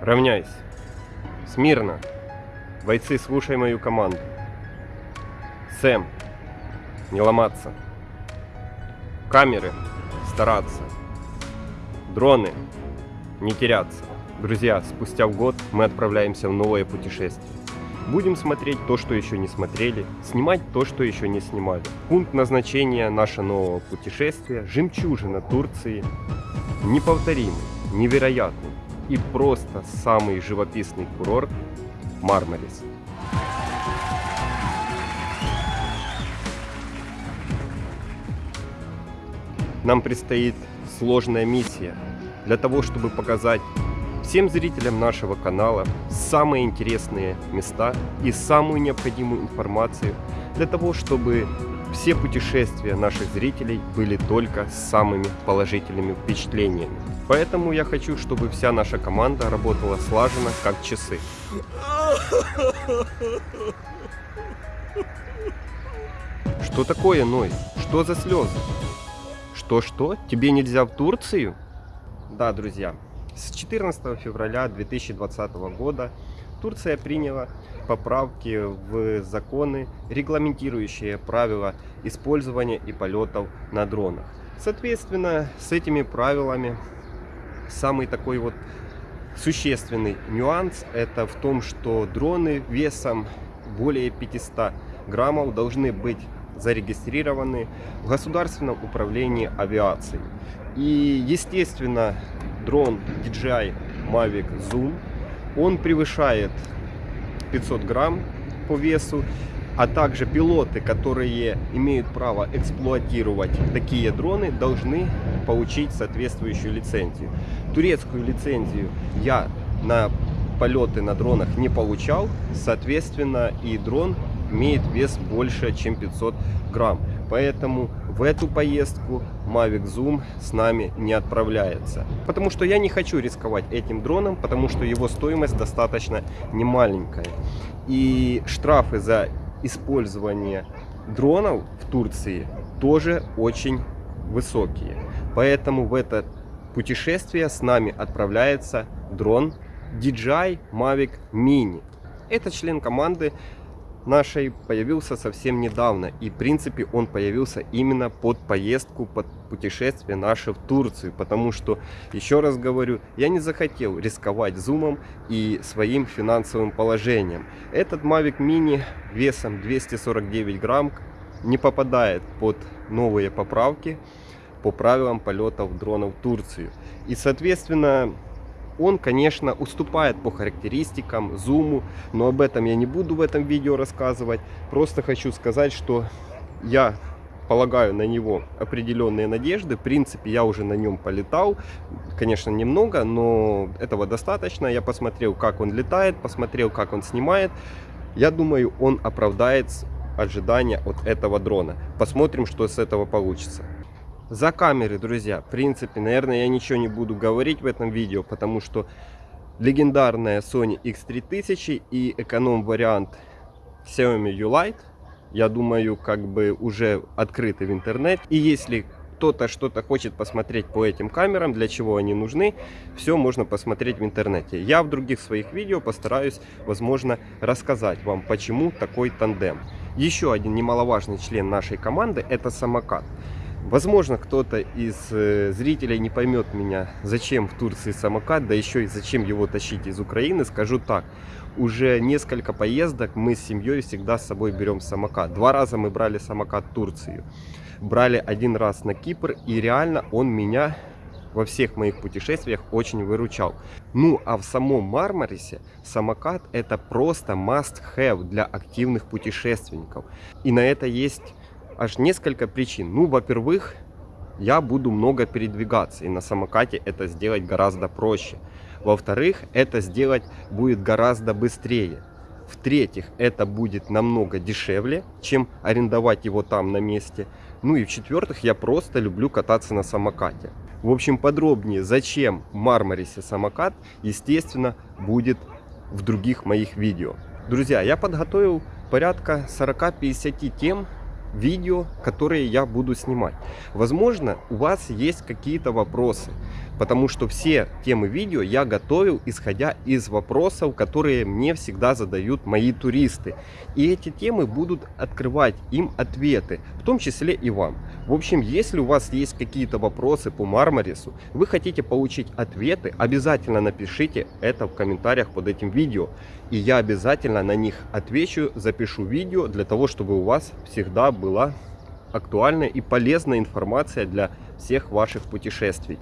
Равняйся. Смирно. Бойцы, слушай мою команду. Сэм. Не ломаться. Камеры. Стараться. Дроны. Не теряться. Друзья, спустя год мы отправляемся в новое путешествие. Будем смотреть то, что еще не смотрели, снимать то, что еще не снимали. Пункт назначения нашего нового путешествия – жемчужина Турции. Неповторимый, невероятный и просто самый живописный курорт Мармарис. Нам предстоит сложная миссия для того, чтобы показать всем зрителям нашего канала самые интересные места и самую необходимую информацию для того, чтобы все путешествия наших зрителей были только с самыми положительными впечатлениями. Поэтому я хочу, чтобы вся наша команда работала слаженно, как часы. Что такое, Ной? Что за слезы? Что-что? Тебе нельзя в Турцию? Да, друзья, с 14 февраля 2020 года Турция приняла поправки в законы, регламентирующие правила использования и полетов на дронах. Соответственно, с этими правилами самый такой вот существенный нюанс это в том, что дроны весом более 500 граммов должны быть зарегистрированы в Государственном управлении авиацией. И, естественно, дрон DJI Mavic Zoom, он превышает 500 грамм по весу, а также пилоты, которые имеют право эксплуатировать такие дроны, должны получить соответствующую лицензию. Турецкую лицензию я на полеты на дронах не получал, соответственно и дрон имеет вес больше, чем 500 грамм. Поэтому в эту поездку Mavic Zoom с нами не отправляется. Потому что я не хочу рисковать этим дроном, потому что его стоимость достаточно немаленькая. И штрафы за использование дронов в Турции тоже очень высокие. Поэтому в это путешествие с нами отправляется дрон DJI Mavic Mini. Это член команды нашей появился совсем недавно. И в принципе он появился именно под поездку, под путешествие наше в Турцию. Потому что, еще раз говорю, я не захотел рисковать зумом и своим финансовым положением. Этот Mavic Mini весом 249 грамм не попадает под новые поправки по правилам полетов дронов в Турцию. И соответственно он, конечно, уступает по характеристикам, зуму, но об этом я не буду в этом видео рассказывать. Просто хочу сказать, что я полагаю на него определенные надежды. В принципе, я уже на нем полетал. Конечно, немного, но этого достаточно. Я посмотрел, как он летает, посмотрел, как он снимает. Я думаю, он оправдает ожидания от этого дрона. Посмотрим, что с этого получится. За камеры, друзья, в принципе, наверное, я ничего не буду говорить в этом видео, потому что легендарная Sony X3000 и эконом-вариант Xiaomi U-Lite, я думаю, как бы уже открыты в интернете. И если кто-то что-то хочет посмотреть по этим камерам, для чего они нужны, все можно посмотреть в интернете. Я в других своих видео постараюсь, возможно, рассказать вам, почему такой тандем. Еще один немаловажный член нашей команды это самокат. Возможно, кто-то из э, зрителей не поймет меня, зачем в Турции самокат, да еще и зачем его тащить из Украины. Скажу так, уже несколько поездок мы с семьей всегда с собой берем самокат. Два раза мы брали самокат в Турцию. Брали один раз на Кипр, и реально он меня во всех моих путешествиях очень выручал. Ну а в самом Мармарисе самокат это просто must have для активных путешественников. И на это есть аж несколько причин. Ну, во-первых, я буду много передвигаться, и на самокате это сделать гораздо проще. Во-вторых, это сделать будет гораздо быстрее. В-третьих, это будет намного дешевле, чем арендовать его там на месте. Ну и в-четвертых, я просто люблю кататься на самокате. В общем, подробнее, зачем в Мармарисе самокат, естественно, будет в других моих видео. Друзья, я подготовил порядка 40-50 тем, видео, которые я буду снимать. Возможно, у вас есть какие-то вопросы, потому что все темы видео я готовил, исходя из вопросов, которые мне всегда задают мои туристы. И эти темы будут открывать им ответы, в том числе и вам. В общем, если у вас есть какие-то вопросы по Мармарису, вы хотите получить ответы, обязательно напишите это в комментариях под этим видео. И я обязательно на них отвечу, запишу видео для того, чтобы у вас всегда была актуальная и полезная информация для всех ваших путешествий.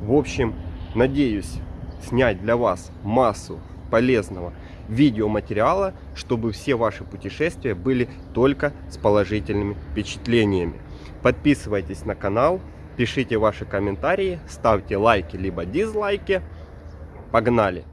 В общем, надеюсь снять для вас массу полезного видеоматериала, чтобы все ваши путешествия были только с положительными впечатлениями. Подписывайтесь на канал, пишите ваши комментарии, ставьте лайки либо дизлайки. Погнали!